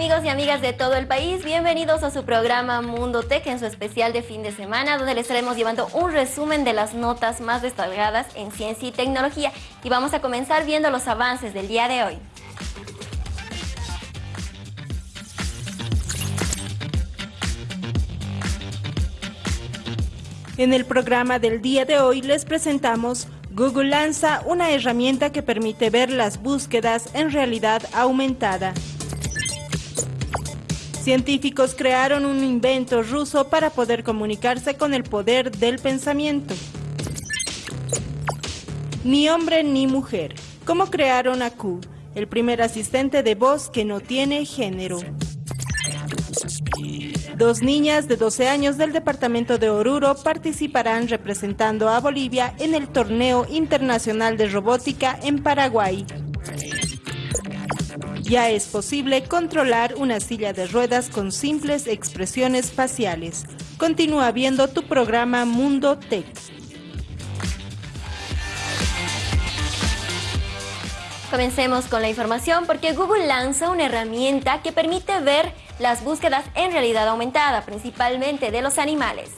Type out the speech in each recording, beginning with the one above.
Amigos y amigas de todo el país, bienvenidos a su programa Mundo Tech en su especial de fin de semana donde les estaremos llevando un resumen de las notas más destacadas en ciencia y tecnología y vamos a comenzar viendo los avances del día de hoy. En el programa del día de hoy les presentamos Google lanza una herramienta que permite ver las búsquedas en realidad aumentada. Científicos crearon un invento ruso para poder comunicarse con el poder del pensamiento. Ni hombre ni mujer. ¿Cómo crearon a Q, el primer asistente de voz que no tiene género? Dos niñas de 12 años del departamento de Oruro participarán representando a Bolivia en el Torneo Internacional de Robótica en Paraguay. Ya es posible controlar una silla de ruedas con simples expresiones faciales. Continúa viendo tu programa Mundo Tech. Comencemos con la información porque Google lanza una herramienta que permite ver las búsquedas en realidad aumentada, principalmente de los animales.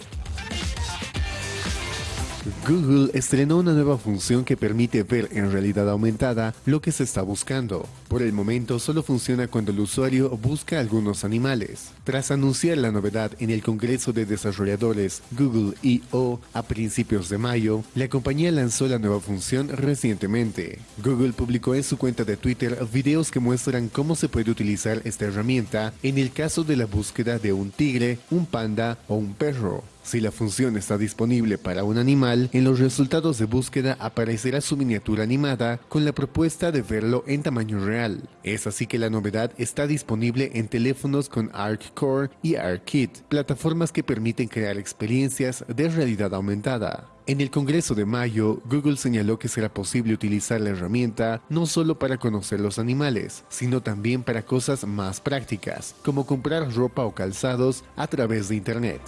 Google estrenó una nueva función que permite ver en realidad aumentada lo que se está buscando. Por el momento solo funciona cuando el usuario busca algunos animales. Tras anunciar la novedad en el Congreso de Desarrolladores Google I.O. a principios de mayo, la compañía lanzó la nueva función recientemente. Google publicó en su cuenta de Twitter videos que muestran cómo se puede utilizar esta herramienta en el caso de la búsqueda de un tigre, un panda o un perro. Si la función está disponible para un animal, en los resultados de búsqueda aparecerá su miniatura animada con la propuesta de verlo en tamaño real. Es así que la novedad está disponible en teléfonos con ArcCore y ArcKit, plataformas que permiten crear experiencias de realidad aumentada. En el Congreso de mayo, Google señaló que será posible utilizar la herramienta no solo para conocer los animales, sino también para cosas más prácticas, como comprar ropa o calzados a través de Internet.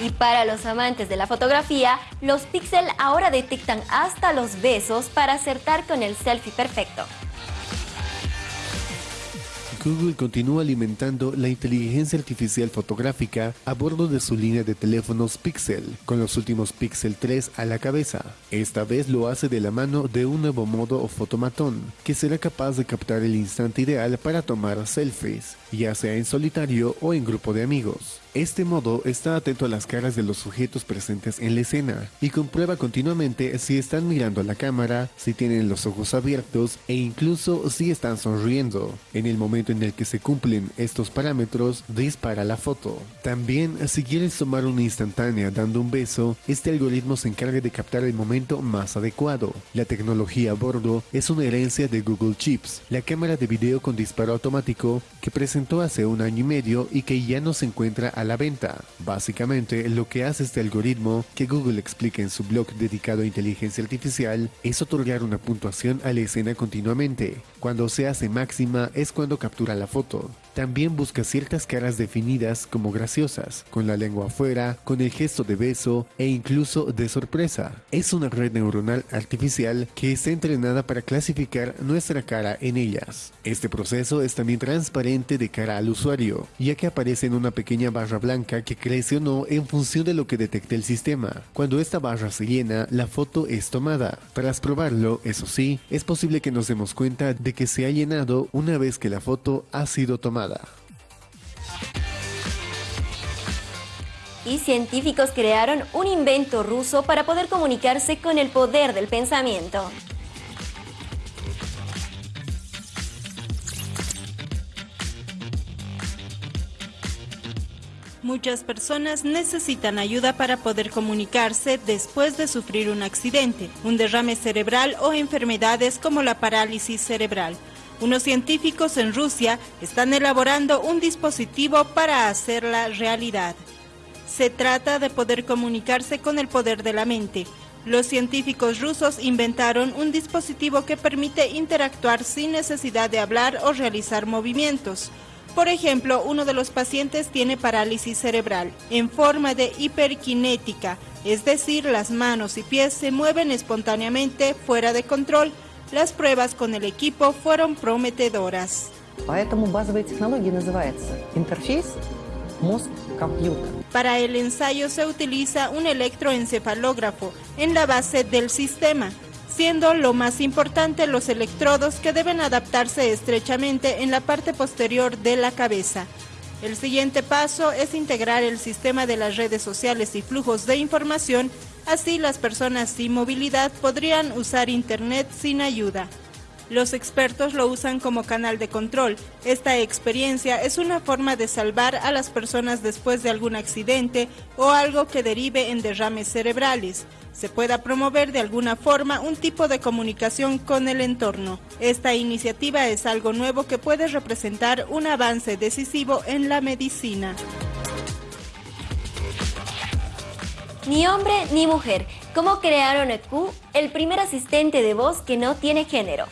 Y para los amantes de la fotografía, los Pixel ahora detectan hasta los besos para acertar con el selfie perfecto. Google continúa alimentando la inteligencia artificial fotográfica a bordo de su línea de teléfonos Pixel, con los últimos Pixel 3 a la cabeza. Esta vez lo hace de la mano de un nuevo modo o fotomatón, que será capaz de captar el instante ideal para tomar selfies, ya sea en solitario o en grupo de amigos. Este modo está atento a las caras de los sujetos presentes en la escena y comprueba continuamente si están mirando a la cámara, si tienen los ojos abiertos e incluso si están sonriendo. En el momento en el que se cumplen estos parámetros, dispara la foto. También, si quieres tomar una instantánea dando un beso, este algoritmo se encarga de captar el momento más adecuado. La tecnología a bordo es una herencia de Google Chips, la cámara de video con disparo automático que presentó hace un año y medio y que ya no se encuentra a la venta. Básicamente, lo que hace este algoritmo, que Google explica en su blog dedicado a inteligencia artificial, es otorgar una puntuación a la escena continuamente. Cuando se hace máxima es cuando captura la foto. También busca ciertas caras definidas como graciosas, con la lengua afuera, con el gesto de beso e incluso de sorpresa. Es una red neuronal artificial que está entrenada para clasificar nuestra cara en ellas. Este proceso es también transparente de al usuario, ya que aparece en una pequeña barra blanca que crece o no en función de lo que detecte el sistema. Cuando esta barra se llena, la foto es tomada. Tras probarlo, eso sí, es posible que nos demos cuenta de que se ha llenado una vez que la foto ha sido tomada. Y científicos crearon un invento ruso para poder comunicarse con el poder del pensamiento. Muchas personas necesitan ayuda para poder comunicarse después de sufrir un accidente, un derrame cerebral o enfermedades como la parálisis cerebral. Unos científicos en Rusia están elaborando un dispositivo para hacerla realidad. Se trata de poder comunicarse con el poder de la mente. Los científicos rusos inventaron un dispositivo que permite interactuar sin necesidad de hablar o realizar movimientos. Por ejemplo, uno de los pacientes tiene parálisis cerebral en forma de hiperkinética, es decir, las manos y pies se mueven espontáneamente fuera de control. Las pruebas con el equipo fueron prometedoras. Para el ensayo se utiliza un electroencefalógrafo en la base del sistema, siendo lo más importante los electrodos que deben adaptarse estrechamente en la parte posterior de la cabeza. El siguiente paso es integrar el sistema de las redes sociales y flujos de información, así las personas sin movilidad podrían usar Internet sin ayuda. Los expertos lo usan como canal de control. Esta experiencia es una forma de salvar a las personas después de algún accidente o algo que derive en derrames cerebrales. Se pueda promover de alguna forma un tipo de comunicación con el entorno. Esta iniciativa es algo nuevo que puede representar un avance decisivo en la medicina. Ni hombre ni mujer. ¿Cómo crearon EQ, el primer asistente de voz que no tiene género?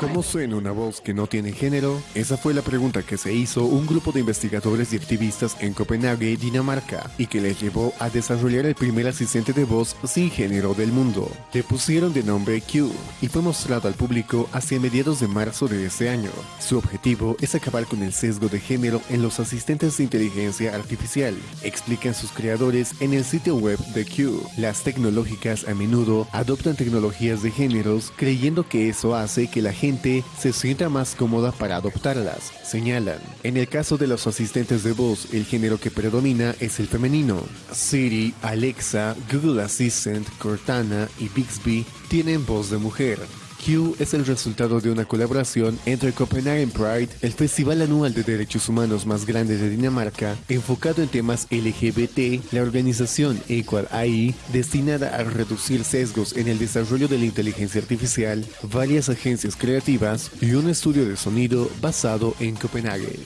¿Cómo suena una voz que no tiene género? Esa fue la pregunta que se hizo un grupo de investigadores y activistas en Copenhague, Dinamarca, y que les llevó a desarrollar el primer asistente de voz sin género del mundo. Le pusieron de nombre Q y fue mostrado al público hacia mediados de marzo de ese año. Su objetivo es acabar con el sesgo de género en los asistentes de inteligencia artificial, explican sus creadores en el sitio web de Q. Las tecnológicas a menudo adoptan tecnologías de géneros creyendo que eso hace que la gente se sienta más cómoda para adoptarlas, señalan. En el caso de los asistentes de voz, el género que predomina es el femenino. Siri, Alexa, Google Assistant, Cortana y Bixby tienen voz de mujer. Q es el resultado de una colaboración entre Copenhagen Pride, el festival anual de derechos humanos más grande de Dinamarca, enfocado en temas LGBT, la organización Equal AI, destinada a reducir sesgos en el desarrollo de la inteligencia artificial, varias agencias creativas y un estudio de sonido basado en Copenhague.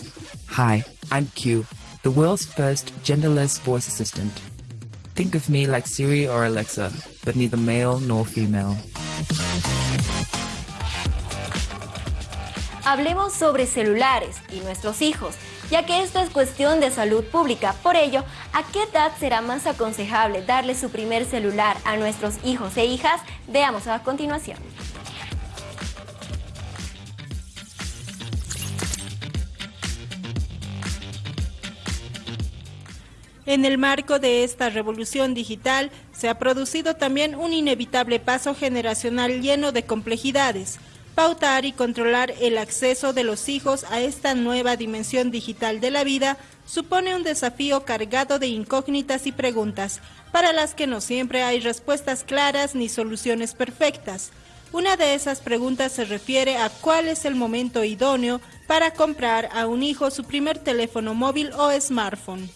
Hi, I'm Q, the world's first genderless voice assistant. Think of me like Siri or Alexa, but neither male nor female. Hablemos sobre celulares y nuestros hijos, ya que esto es cuestión de salud pública. Por ello, ¿a qué edad será más aconsejable darle su primer celular a nuestros hijos e hijas? Veamos a continuación. En el marco de esta revolución digital, se ha producido también un inevitable paso generacional lleno de complejidades pautar y controlar el acceso de los hijos a esta nueva dimensión digital de la vida supone un desafío cargado de incógnitas y preguntas, para las que no siempre hay respuestas claras ni soluciones perfectas. Una de esas preguntas se refiere a cuál es el momento idóneo para comprar a un hijo su primer teléfono móvil o smartphone.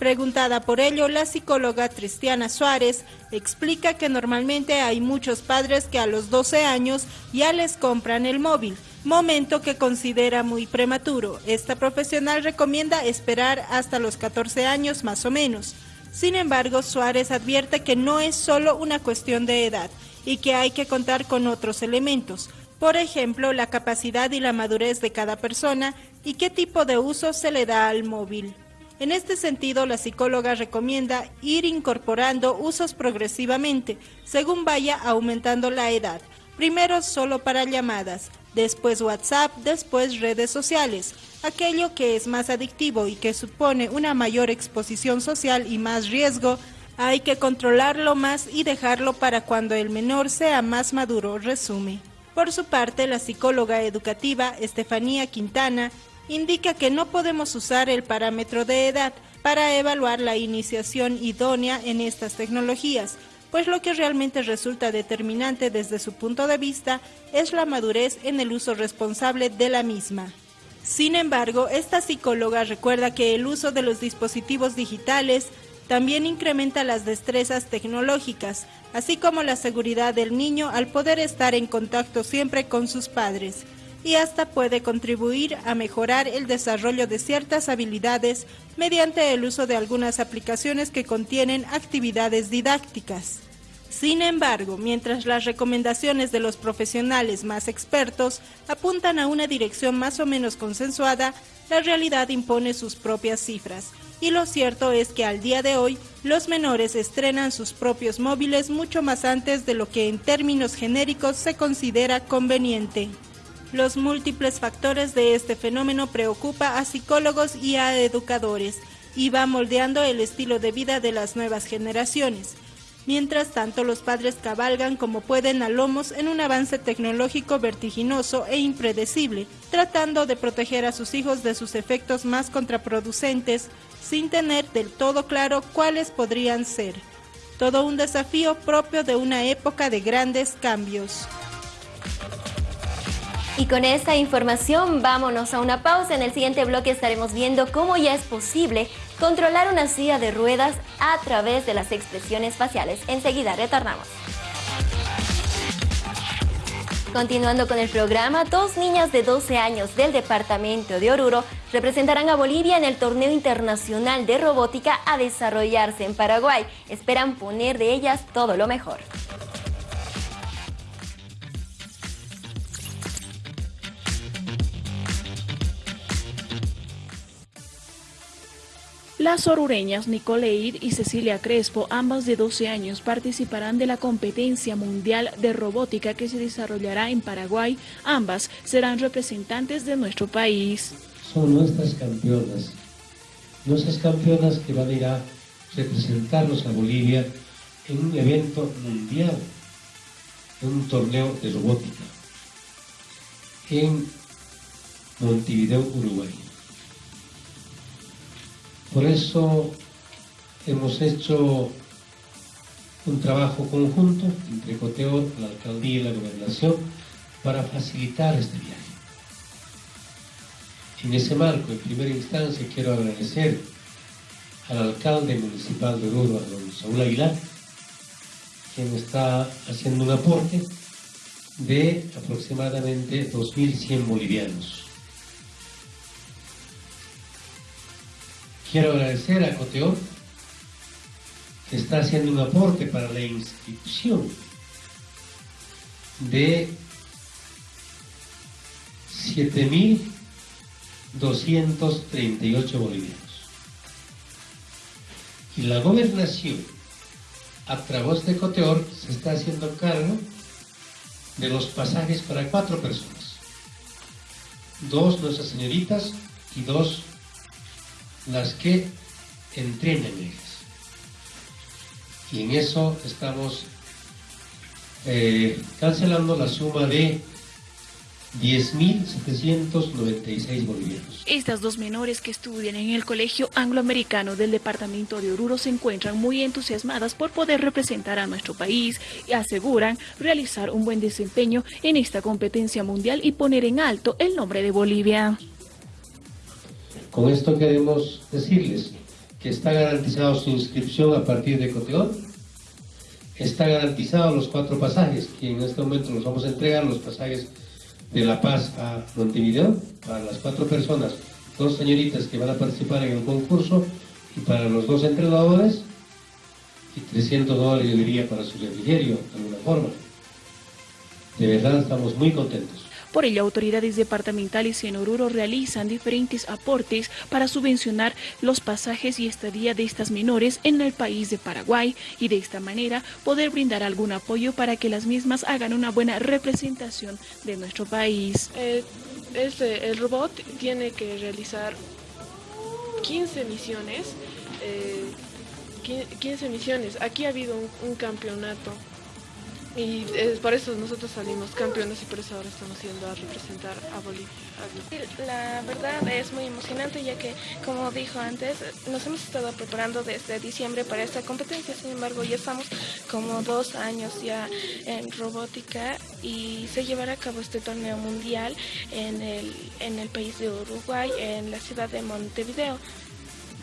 Preguntada por ello, la psicóloga Cristiana Suárez explica que normalmente hay muchos padres que a los 12 años ya les compran el móvil, momento que considera muy prematuro. Esta profesional recomienda esperar hasta los 14 años más o menos. Sin embargo, Suárez advierte que no es solo una cuestión de edad y que hay que contar con otros elementos, por ejemplo, la capacidad y la madurez de cada persona y qué tipo de uso se le da al móvil. En este sentido, la psicóloga recomienda ir incorporando usos progresivamente, según vaya aumentando la edad. Primero solo para llamadas, después WhatsApp, después redes sociales. Aquello que es más adictivo y que supone una mayor exposición social y más riesgo, hay que controlarlo más y dejarlo para cuando el menor sea más maduro, resume. Por su parte, la psicóloga educativa Estefanía Quintana indica que no podemos usar el parámetro de edad para evaluar la iniciación idónea en estas tecnologías, pues lo que realmente resulta determinante desde su punto de vista es la madurez en el uso responsable de la misma. Sin embargo, esta psicóloga recuerda que el uso de los dispositivos digitales también incrementa las destrezas tecnológicas, así como la seguridad del niño al poder estar en contacto siempre con sus padres y hasta puede contribuir a mejorar el desarrollo de ciertas habilidades mediante el uso de algunas aplicaciones que contienen actividades didácticas. Sin embargo, mientras las recomendaciones de los profesionales más expertos apuntan a una dirección más o menos consensuada, la realidad impone sus propias cifras. y lo cierto es que al día de hoy los menores estrenan sus propios móviles mucho más antes de lo que en términos genéricos se considera conveniente. Los múltiples factores de este fenómeno preocupa a psicólogos y a educadores y va moldeando el estilo de vida de las nuevas generaciones. Mientras tanto, los padres cabalgan como pueden a lomos en un avance tecnológico vertiginoso e impredecible, tratando de proteger a sus hijos de sus efectos más contraproducentes, sin tener del todo claro cuáles podrían ser. Todo un desafío propio de una época de grandes cambios. Y con esta información vámonos a una pausa. En el siguiente bloque estaremos viendo cómo ya es posible controlar una silla de ruedas a través de las expresiones faciales. Enseguida retornamos. Continuando con el programa, dos niñas de 12 años del departamento de Oruro representarán a Bolivia en el torneo internacional de robótica a desarrollarse en Paraguay. Esperan poner de ellas todo lo mejor. Las orureñas Nicoleid y Cecilia Crespo, ambas de 12 años, participarán de la competencia mundial de robótica que se desarrollará en Paraguay. Ambas serán representantes de nuestro país. Son nuestras campeonas, nuestras campeonas que van a ir a representarnos a Bolivia en un evento mundial, en un torneo de robótica, en Montevideo, Uruguay. Por eso hemos hecho un trabajo conjunto entre Coteor, la alcaldía y la gobernación para facilitar este viaje. En ese marco, en primera instancia, quiero agradecer al alcalde municipal de Oruro, a don Saúl Aguilar, quien está haciendo un aporte de aproximadamente 2.100 bolivianos. Quiero agradecer a Coteor, que está haciendo un aporte para la inscripción de 7.238 bolivianos. Y la gobernación, a través de Coteor, se está haciendo cargo de los pasajes para cuatro personas. Dos nuestras señoritas y dos las que entrenen ellas. Y en eso estamos eh, cancelando la suma de 10.796 bolivianos. Estas dos menores que estudian en el Colegio Angloamericano del Departamento de Oruro se encuentran muy entusiasmadas por poder representar a nuestro país y aseguran realizar un buen desempeño en esta competencia mundial y poner en alto el nombre de Bolivia. Con esto queremos decirles que está garantizado su inscripción a partir de Coteón, está garantizado los cuatro pasajes, que en este momento los vamos a entregar, los pasajes de La Paz a Montevideo, para las cuatro personas, dos señoritas que van a participar en el concurso, y para los dos entrenadores, y 300 dólares yo diría para su refrigerio, de alguna forma. De verdad estamos muy contentos. Por ello, autoridades departamentales en Oruro realizan diferentes aportes para subvencionar los pasajes y estadía de estas menores en el país de Paraguay y de esta manera poder brindar algún apoyo para que las mismas hagan una buena representación de nuestro país. Eh, este, el robot tiene que realizar 15 misiones. 15 eh, misiones. Aquí ha habido un campeonato y es por eso nosotros salimos campeones y por eso ahora estamos yendo a representar a Bolivia. La verdad es muy emocionante ya que, como dijo antes, nos hemos estado preparando desde diciembre para esta competencia, sin embargo ya estamos como dos años ya en robótica y se llevará a cabo este torneo mundial en el, en el país de Uruguay, en la ciudad de Montevideo.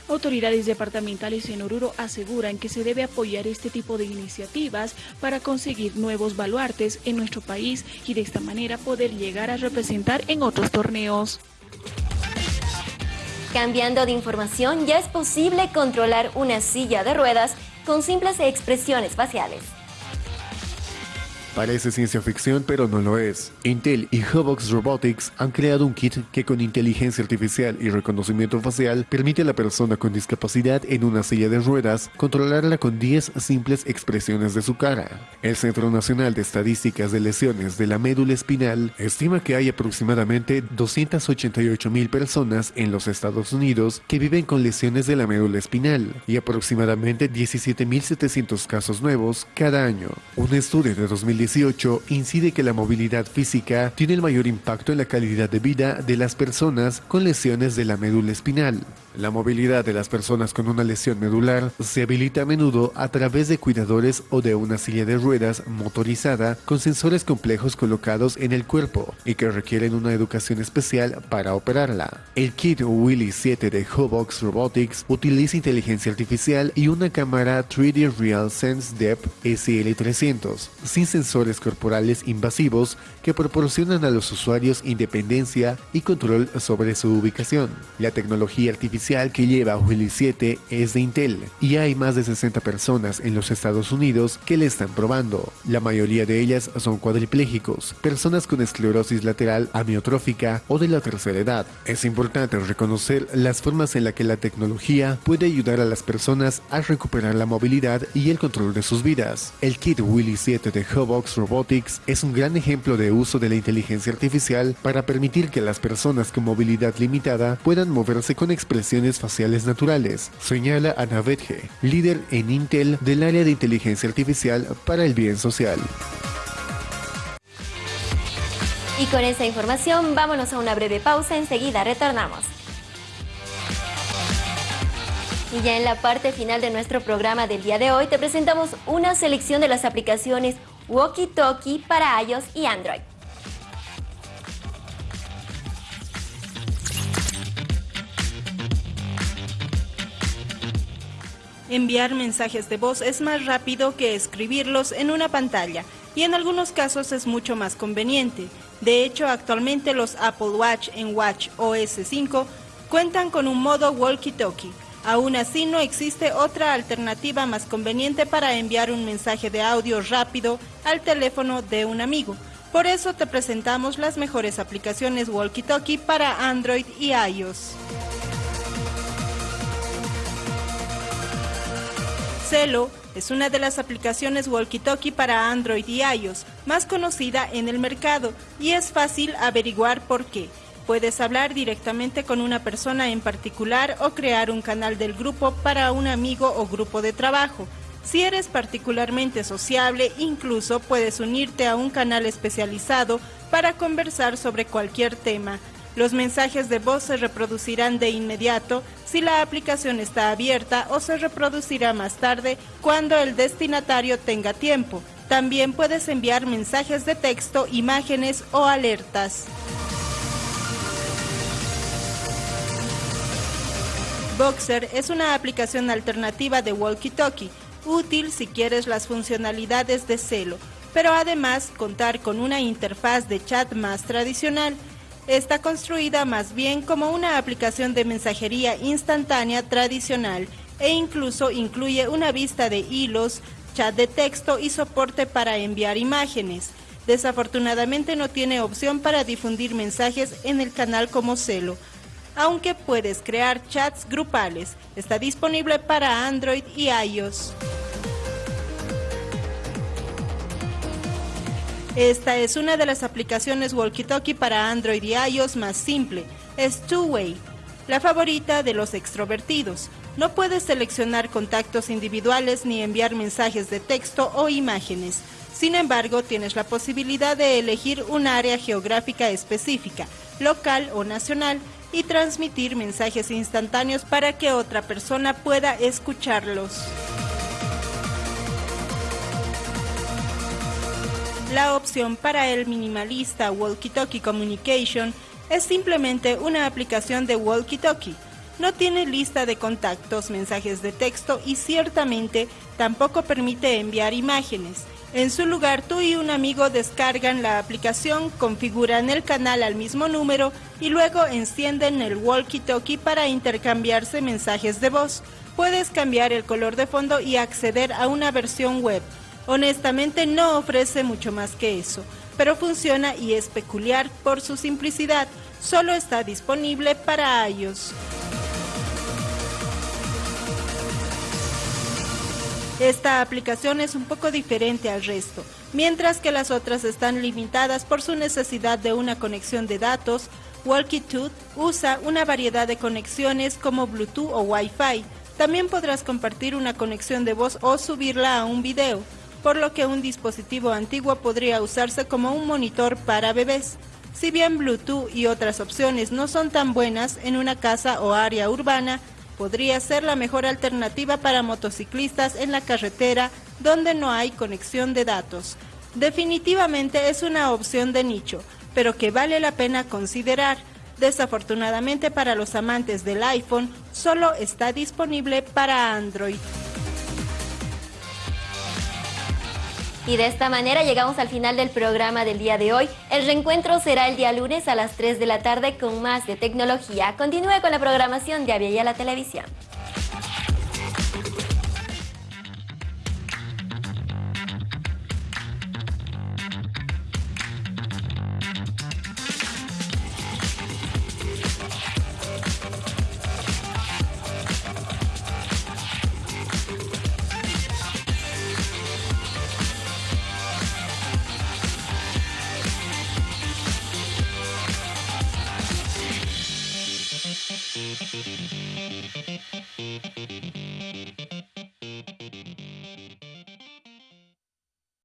Autoridades departamentales en Oruro aseguran que se debe apoyar este tipo de iniciativas para conseguir nuevos baluartes en nuestro país y de esta manera poder llegar a representar en otros torneos. Cambiando de información, ya es posible controlar una silla de ruedas con simples expresiones faciales. Parece ciencia ficción, pero no lo es. Intel y Hobox Robotics han creado un kit que con inteligencia artificial y reconocimiento facial permite a la persona con discapacidad en una silla de ruedas controlarla con 10 simples expresiones de su cara. El Centro Nacional de Estadísticas de Lesiones de la Médula Espinal estima que hay aproximadamente 288 mil personas en los Estados Unidos que viven con lesiones de la médula espinal y aproximadamente 17.700 casos nuevos cada año. Un estudio de 2018 incide que la movilidad física tiene el mayor impacto en la calidad de vida de las personas con lesiones de la médula espinal. La movilidad de las personas con una lesión medular se habilita a menudo a través de cuidadores o de una silla de ruedas motorizada con sensores complejos colocados en el cuerpo y que requieren una educación especial para operarla. El kit Willy 7 de Hobox Robotics utiliza inteligencia artificial y una cámara 3D Real Sense Depth SL300 sin sensores corporales invasivos que proporcionan a los usuarios independencia y control sobre su ubicación. La tecnología artificial que lleva Willy 7 es de Intel y hay más de 60 personas en los Estados Unidos que le están probando. La mayoría de ellas son cuadripléjicos, personas con esclerosis lateral amiotrófica o de la tercera edad. Es importante reconocer las formas en las que la tecnología puede ayudar a las personas a recuperar la movilidad y el control de sus vidas. El kit Willy 7 de Hobox Robotics es un gran ejemplo de uso de la inteligencia artificial para permitir que las personas con movilidad limitada puedan moverse con expresión faciales naturales, señala Ana Vetge, líder en Intel del área de inteligencia artificial para el bien social. Y con esa información vámonos a una breve pausa, enseguida retornamos. Y ya en la parte final de nuestro programa del día de hoy te presentamos una selección de las aplicaciones Walkie Talkie para iOS y Android. Enviar mensajes de voz es más rápido que escribirlos en una pantalla y en algunos casos es mucho más conveniente. De hecho, actualmente los Apple Watch en Watch OS 5 cuentan con un modo walkie-talkie. Aún así, no existe otra alternativa más conveniente para enviar un mensaje de audio rápido al teléfono de un amigo. Por eso te presentamos las mejores aplicaciones walkie-talkie para Android y iOS. Celo es una de las aplicaciones walkie-talkie para Android y iOS más conocida en el mercado y es fácil averiguar por qué. Puedes hablar directamente con una persona en particular o crear un canal del grupo para un amigo o grupo de trabajo. Si eres particularmente sociable, incluso puedes unirte a un canal especializado para conversar sobre cualquier tema. Los mensajes de voz se reproducirán de inmediato si la aplicación está abierta o se reproducirá más tarde cuando el destinatario tenga tiempo. También puedes enviar mensajes de texto, imágenes o alertas. Boxer es una aplicación alternativa de walkie-talkie, útil si quieres las funcionalidades de celo, pero además contar con una interfaz de chat más tradicional está construida más bien como una aplicación de mensajería instantánea tradicional e incluso incluye una vista de hilos, chat de texto y soporte para enviar imágenes. Desafortunadamente no tiene opción para difundir mensajes en el canal como Celo, aunque puedes crear chats grupales. Está disponible para Android y iOS. Esta es una de las aplicaciones walkie-talkie para Android y iOS más simple. Es Two-Way, la favorita de los extrovertidos. No puedes seleccionar contactos individuales ni enviar mensajes de texto o imágenes. Sin embargo, tienes la posibilidad de elegir un área geográfica específica, local o nacional, y transmitir mensajes instantáneos para que otra persona pueda escucharlos. La opción para el minimalista Walkie Talkie Communication es simplemente una aplicación de Walkie Talkie. No tiene lista de contactos, mensajes de texto y ciertamente tampoco permite enviar imágenes. En su lugar, tú y un amigo descargan la aplicación, configuran el canal al mismo número y luego encienden el walkie-talkie para intercambiarse mensajes de voz. Puedes cambiar el color de fondo y acceder a una versión web Honestamente no ofrece mucho más que eso, pero funciona y es peculiar por su simplicidad. Solo está disponible para iOS. Esta aplicación es un poco diferente al resto, mientras que las otras están limitadas por su necesidad de una conexión de datos. WalkieTooth usa una variedad de conexiones como Bluetooth o Wi-Fi. También podrás compartir una conexión de voz o subirla a un video, por lo que un dispositivo antiguo podría usarse como un monitor para bebés. Si bien Bluetooth y otras opciones no son tan buenas en una casa o área urbana, podría ser la mejor alternativa para motociclistas en la carretera donde no hay conexión de datos. Definitivamente es una opción de nicho, pero que vale la pena considerar. Desafortunadamente para los amantes del iPhone, solo está disponible para Android. Y de esta manera llegamos al final del programa del día de hoy. El reencuentro será el día lunes a las 3 de la tarde con más de tecnología. Continúe con la programación de Avia la Televisión.